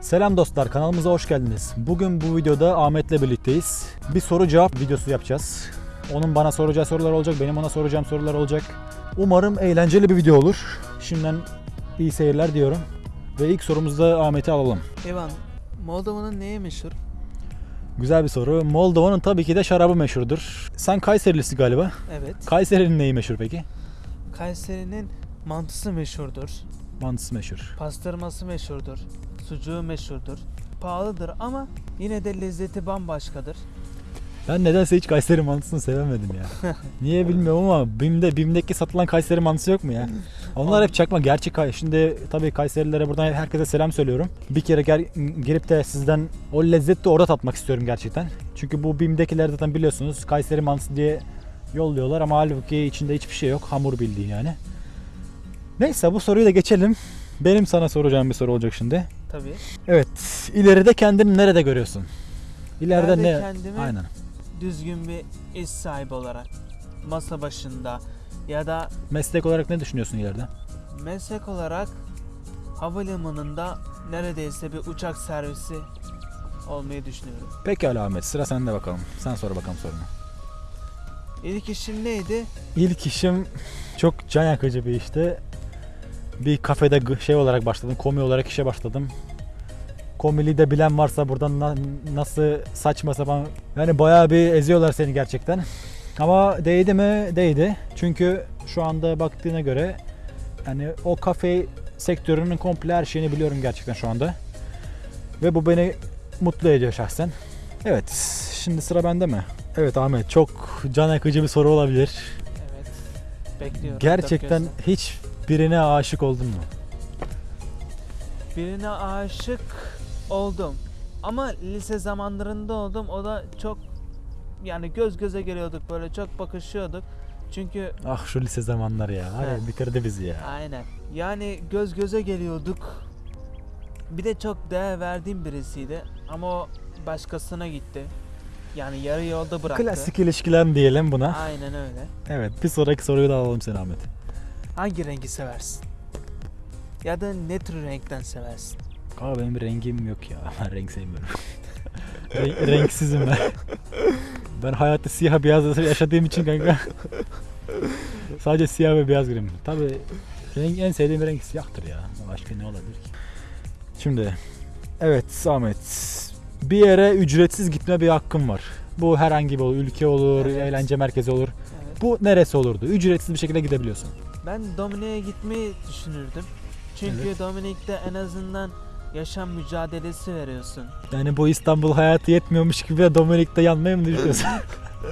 Selam dostlar kanalımıza hoş geldiniz. Bugün bu videoda Ahmet'le birlikteyiz. Bir soru cevap videosu yapacağız. Onun bana soracağı sorular olacak, benim ona soracağım sorular olacak. Umarım eğlenceli bir video olur. Şimdiden iyi seyirler diyorum. Ve ilk sorumuzda Ahmet'i alalım. Evan, Moldova'nın neye meşhur? Güzel bir soru. Moldova'nın tabii ki de şarabı meşhurdur. Sen Kayserilisi galiba. Evet. Kayseri'nin neyi meşhur peki? Kayseri'nin mantısı meşhurdur. Mantısı meşhur. Pastırması meşhurdur. Sucuğu meşhurdur. Pahalıdır ama yine de lezzeti bambaşkadır. Ben nedense hiç Kayseri mantısını sevemedim ya. Niye bilmiyorum ama BİM'de, BİM'deki satılan Kayseri mantısı yok mu ya? Onlar hep çakma. Gerçek Kay- Şimdi tabii Kayserililere buradan herkese selam söylüyorum. Bir kere gel, gelip de sizden o lezzeti orada tatmak istiyorum gerçekten. Çünkü bu BİM'dekiler zaten biliyorsunuz Kayseri mantısı diye yolluyorlar ama halbuki içinde hiçbir şey yok. Hamur bildiğin yani. Neyse bu soruyu da geçelim. Benim sana soracağım bir soru olacak şimdi. Tabii. Evet, ileride kendini nerede görüyorsun? İleride İleride ne? kendimi- Aynen. Düzgün bir iş sahibi olarak masa başında ya da Meslek olarak ne düşünüyorsun ileride? meslek olarak havalimanında neredeyse bir uçak servisi olmayı düşünüyorum. Pekala Ahmet sıra sende bakalım. Sen sor bakalım sorunu. İlk işim neydi? İlk işim çok can yakıcı bir işti. Bir kafede şey olarak başladım. Komi olarak işe başladım. Komili de bilen varsa buradan na- nasıl saçma sapan yani bayağı bir eziyorlar seni gerçekten. Ama değdi mi? Değdi. Çünkü şu anda baktığına göre yani o kafe sektörünün komple her şeyini biliyorum gerçekten şu anda. Ve bu beni mutlu ediyor şahsen. Evet, şimdi sıra bende mi? Evet Ahmet, çok can yakıcı bir soru olabilir. Evet. Bekliyorum. Gerçekten Dört hiç birine aşık oldun mu? birine aşık oldum. Ama lise zamanlarında oldum. O da çok yani göz göze geliyorduk böyle çok bakışıyorduk. Çünkü Ah şu lise zamanları ya. Var ya bitirdi bizi ya. aynen. Yani göz göze geliyorduk. Bir de çok değer verdiğim birisiydi ama o başkasına gitti. Yani yarı yolda bıraktı. Klasik ilişkiler diyelim buna. Aynen öyle. Evet bir sonraki soruyu da alalım sen Ahmet. Hangi rengi seversin? Ya da ne tür renkten seversin? Aa benim bir rengim yok ya. Ben renk sevmiyorum. Renk- renksizim ben. Ben hayatta siyah beyaz yaşadığım için kanka. Sadece siyah ve beyaz. Tabii renk, en sevdiğim renk siyahtır ya. Başka ne olabilir ki? Şimdi evet Ahmet. Bir yere ücretsiz gitme bir hakkım var. Bu herhangi bir olur. Ülke olur, Evet. eğlence merkezi olur. Evet. Bu neresi olurdu? Ücretsiz bir şekilde gidebiliyorsun. Ben Dominik'e gitmeyi düşünürdüm. Çünkü. Dominik'te en azından yaşam mücadelesi veriyorsun. Yani bu İstanbul hayatı yetmiyormuş gibi de Dominik'te yanmayı mı düşünüyorsun?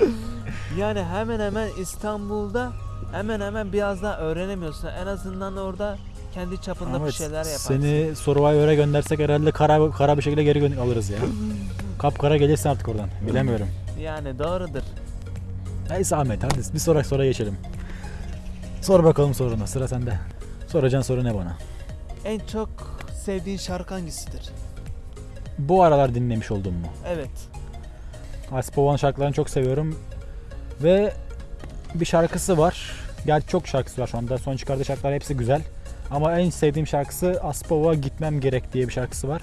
Yani hemen hemen İstanbul'da hemen hemen biraz daha öğrenemiyorsun. En azından orada kendi çapında bir Ahmet, şeyler yaparsın. Seni Survivor'a göndersek herhalde kara, kara bir şekilde geri alırız ya. Kapkara gelirsin artık oradan. Bilemiyorum. Yani doğrudur. Neyse Ahmet hadi bir sonraki soruya geçelim. Sor bakalım sorunu. Sıra sende. Soracağın soru ne bana? En çok sevdiğin şarkı hangisidir? Bu aralar dinlemiş oldun mu? Evet. Aspova'nın şarkılarını çok seviyorum. Ve bir şarkısı var. Gerçi çok şarkısı var şu anda. Son çıkardığı şarkılar hepsi güzel. Ama en sevdiğim şarkısı Aspova Gitmem Gerek diye bir şarkısı var.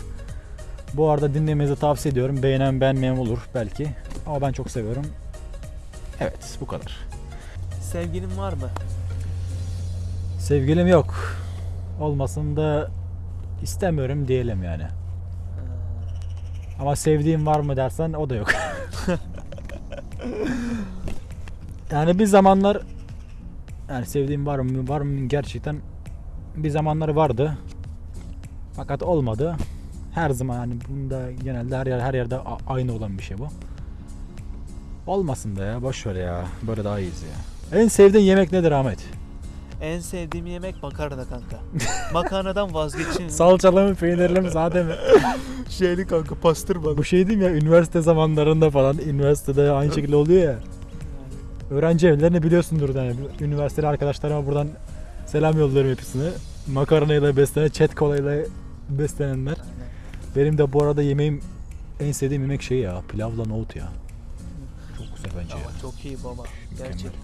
Bu arada dinlemenizi tavsiye ediyorum. Beğenen beğenmeyen olur belki. Ama ben çok seviyorum. Evet bu kadar. Sevgilin var mı? Sevgilim yok. Olmasını da istemiyorum diyelim yani. Ee, Ama sevdiğim var mı dersen o da yok. yani bir zamanlar yani sevdiğim var mı var mı gerçekten bir zamanları vardı. Fakat olmadı. Her zaman yani bunda genelde her yer her yerde aynı olan bir şey bu. Olmasın da ya boş ver ya. Böyle daha iyiyiz ya. En sevdiğin yemek nedir Ahmet? En sevdiğim yemek makarna kanka. Makarnadan vazgeçin. Salçalı mı, peynirli mi, sade mi? Şeyli kanka pastırmalı. Bu şey diyeyim ya üniversite zamanlarında falan üniversitede aynı şekilde oluyor ya. Öğrenci evlerini biliyorsundur yani. Üniversiteli arkadaşlarıma buradan selam yolluyorum hepsine. Makarnayla beslenen, chat kolayla beslenenler. Benim de bu arada yemeğim en sevdiğim yemek şey ya. Pilavla nohut ya. Çok güzel bence ya. Çok iyi baba. Mükemmel. Gerçekten.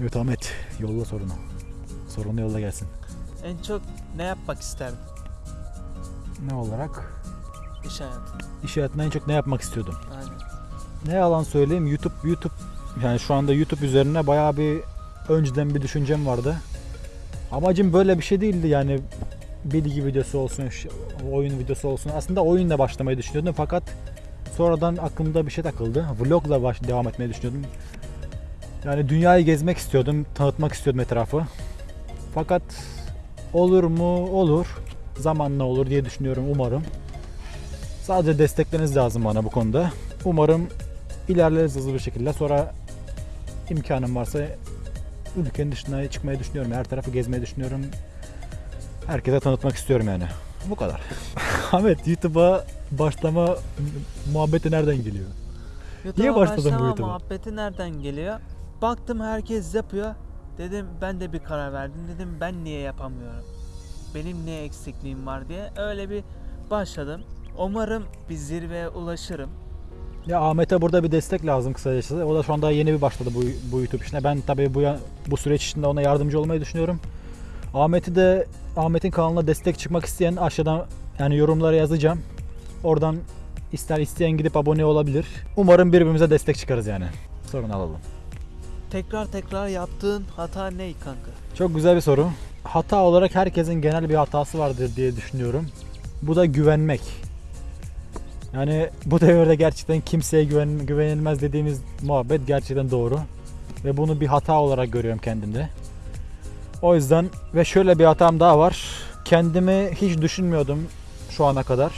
Evet Ahmet. yolla sorunu. Sorunu yolla gelsin. En çok ne yapmak isterdin Ne olarak? iş hayatı? İş hayatında en çok ne yapmak istiyordum? Aynen. Ne yalan söyleyeyim YouTube YouTube yani şu anda YouTube üzerine bayağı bir önceden bir düşüncem vardı. Amacım böyle bir şey değildi yani bilgi videosu olsun, oyun videosu olsun. Aslında oyunla başlamayı düşünüyordum fakat sonradan aklımda bir şey takıldı. Vlogla baş devam etmeyi düşünüyordum. Yani dünyayı gezmek istiyordum, tanıtmak istiyordum etrafı. Fakat olur mu? Olur. Zamanla olur diye düşünüyorum umarım. Sadece destekleriniz lazım bana bu konuda. Umarım ilerleriz hızlı bir şekilde. Sonra imkanım varsa ülkenin dışına çıkmayı düşünüyorum. Her tarafı gezmeyi düşünüyorum. Herkese tanıtmak istiyorum yani. Bu kadar. Ahmet YouTube'a başlama mu- muhabbeti nereden geliyor? YouTube'a başladın bu YouTube'a? muhabbeti nereden geliyor? Baktım herkes yapıyor. Dedim ben de bir karar verdim. Dedim ben niye yapamıyorum? Benim ne eksikliğim var diye öyle bir başladım. Umarım bir zirveye ulaşırım. Ya Ahmet'e burada bir destek lazım kısacası. O da şu anda yeni bir başladı bu, bu YouTube işine. Ben tabii bu bu süreç içinde ona yardımcı olmayı düşünüyorum. Ahmet'i de Ahmet'in kanalına destek çıkmak isteyen aşağıdan yani yorumlara yazacağım. Oradan ister isteyen gidip abone olabilir. Umarım birbirimize destek çıkarız yani. Sorun alalım. Tekrar tekrar yaptığın hata ne kanka? Çok güzel bir soru. Hata olarak herkesin genel bir hatası vardır diye düşünüyorum. Bu da güvenmek. Yani bu devirde gerçekten kimseye güven, güvenilmez dediğimiz muhabbet gerçekten doğru. Ve bunu bir hata olarak görüyorum kendimde. O yüzden ve şöyle bir hatam daha var. Kendimi hiç düşünmüyordum şu ana kadar.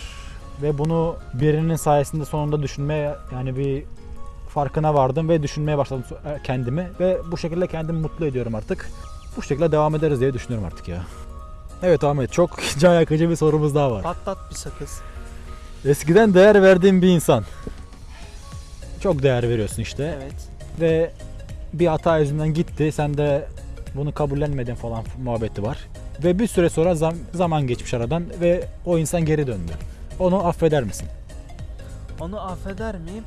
Ve bunu birinin sayesinde sonunda düşünmeye yani bir farkına vardım ve düşünmeye başladım so- kendimi. Ve bu şekilde kendimi mutlu ediyorum artık. Bu şekilde devam ederiz diye düşünüyorum artık ya. Evet Ahmet çok can yakıcı bir sorumuz daha var. Patlat bir sakız. Eskiden değer verdiğin bir insan. Çok değer veriyorsun işte. Evet. Ve bir hata yüzünden gitti. Sen de bunu kabullenmedin falan muhabbeti var. Ve bir süre sonra zam- zaman geçmiş aradan ve o insan geri döndü. Onu affeder misin? Onu affeder miyim?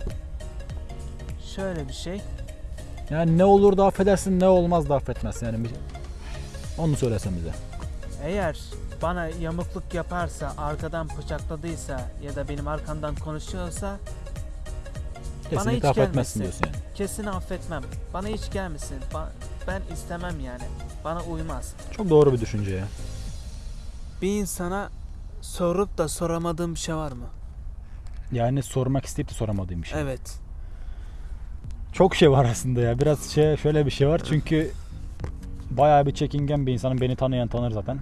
Şöyle bir şey. Yani ne olur da affedersin ne olmaz da affetmezsin. Yani onu söylesen bize. Eğer bana yamukluk yaparsa, arkadan bıçakladıysa ya da benim arkamdan konuşuyorsa Kesinlikle hiç affetmezsin gelmesin. diyorsun yani. kesin affetmem. Bana hiç gelmesin. Ba- ben istemem yani. Bana uymaz. Çok doğru bir düşünce ya. Bir insana sorup da soramadığım bir şey var mı? Yani sormak isteyip de soramadığım bir şey. Evet. Çok şey var aslında ya. Biraz şey şöyle bir şey var çünkü bayağı bir çekingen bir insanım. Beni tanıyan tanır zaten.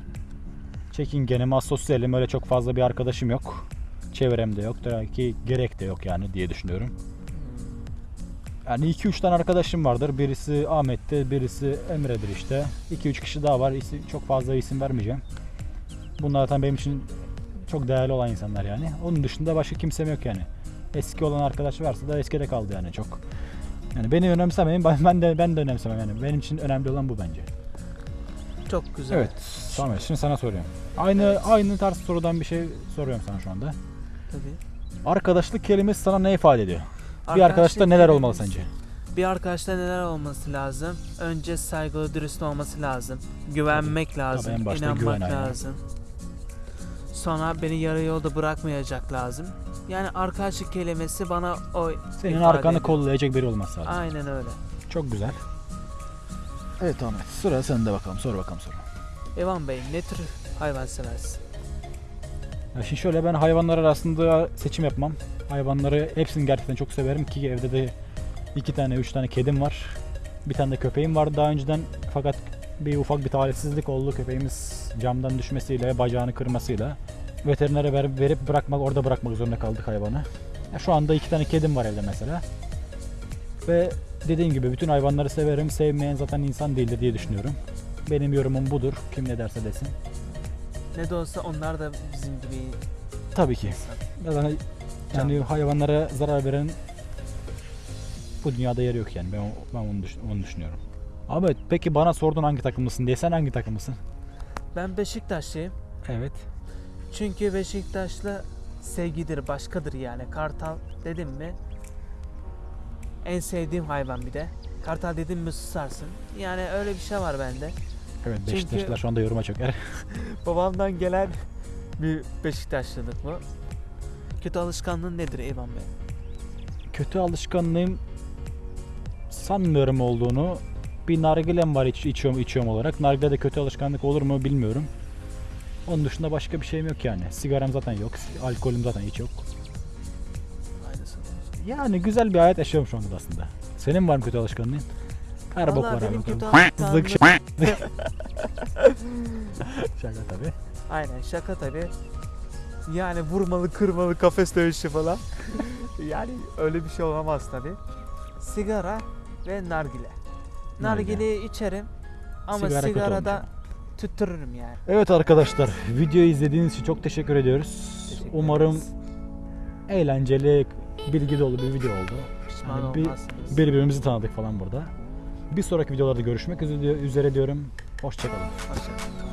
Çekingenim, asosyalim. Öyle çok fazla bir arkadaşım yok. Çevremde yok. Da ki gerek de yok yani diye düşünüyorum. Yani 2-3 tane arkadaşım vardır. Birisi Ahmet'ti, birisi Emre'dir işte. 2-3 kişi daha var. Çok fazla isim vermeyeceğim. Bunlar zaten benim için çok değerli olan insanlar yani. Onun dışında başka kimsem yok yani. Eski olan arkadaş varsa da eskide kaldı yani çok. Yani beni önemsemeyin, ben de ben de önemsemem yani. Benim için önemli olan bu bence. Çok güzel. Evet. Tamam şimdi sana soruyorum. Aynı aynı tarz sorudan bir şey soruyorum sana şu anda. Tabii. Arkadaşlık kelimesi sana ne ifade ediyor? Bir arkadaşta neler olmalı kelimesi- sence? Bir arkadaşta neler olması lazım? Önce saygılı, dürüst olması lazım. Güvenmek lazım. Tabii en başta inanmak güven aynen. lazım. Sonra beni yarı yolda bırakmayacak lazım. Yani arkadaşlık kelimesi bana o Senin arkanı ediyor. kollayacak biri olması lazım. Aynen öyle. Çok güzel. Evet Ahmet. Sıra sende bakalım. Sor bakalım soru. Evan Bey ne tür hayvan seversin? Ya şimdi şöyle ben hayvanlar arasında seçim yapmam. Hayvanları hepsini gerçekten çok severim ki evde de iki tane üç tane kedim var. Bir tane de köpeğim vardı daha önceden fakat bir ufak bir talihsizlik oldu köpeğimiz camdan düşmesiyle bacağını kırmasıyla veterinere ver- verip bırakmak orada bırakmak zorunda kaldık hayvanı. Ya şu anda iki tane kedim var evde mesela. Ve dediğim gibi bütün hayvanları severim. Sevmeyen zaten insan değildir diye düşünüyorum. Benim yorumum budur. Kim ne derse desin. Ne de olsa onlar da bizim gibi Tabii ki. insan. Yani, yani hayvanlara zarar veren bu dünyada yeri yok yani. Ben, ben onu, düş- onu düşünüyorum. Ahmet peki bana sordun hangi takımlısın diye. Sen hangi takımlısın? Ben Beşiktaşlıyım. Evet. Çünkü Beşiktaşlı sevgidir, başkadır yani. Kartal dedim mi en sevdiğim hayvan bir de. Kartal dedim mi susarsın. Yani öyle bir şey var bende. Evet Çünkü- Beşiktaşlılar şu anda yoruma çöker. Babamdan gelen bir Beşiktaşlılık bu. Kötü alışkanlığın nedir Eyvan Bey? Kötü alışkanlığım sanmıyorum olduğunu. Bir nargilem var iç, içiyorum, içiyorum olarak. Nargile de kötü alışkanlık olur mu bilmiyorum. Onun dışında başka bir şeyim yok yani. Sigaram zaten yok. Alkolüm zaten hiç yok. Yani güzel bir hayat yaşıyorum şu anda aslında. Senin var mı kötü alışkanlığın? Her bok var benim abi. kötü alışkanlığım... şey- Şaka tabii. Aynen şaka tabi. Yani vurmalı kırmalı kafes dövüşü falan. yani öyle bir şey olamaz tabi. Sigara ve nargile. Nargileyi içerim ama Sigara kötü sigarada olmuş tüttürürüm yani. Evet arkadaşlar videoyu izlediğiniz için çok teşekkür ediyoruz. Teşekkür Umarım ederiz. Eğlenceli, bilgi dolu bir video oldu. Pişman Yani bir- olmazsınız. Birbirimizi tanıdık falan burada. Bir sonraki videolarda görüşmek üzere üzere diyorum. Hoşçakalın. Hoşçakalın.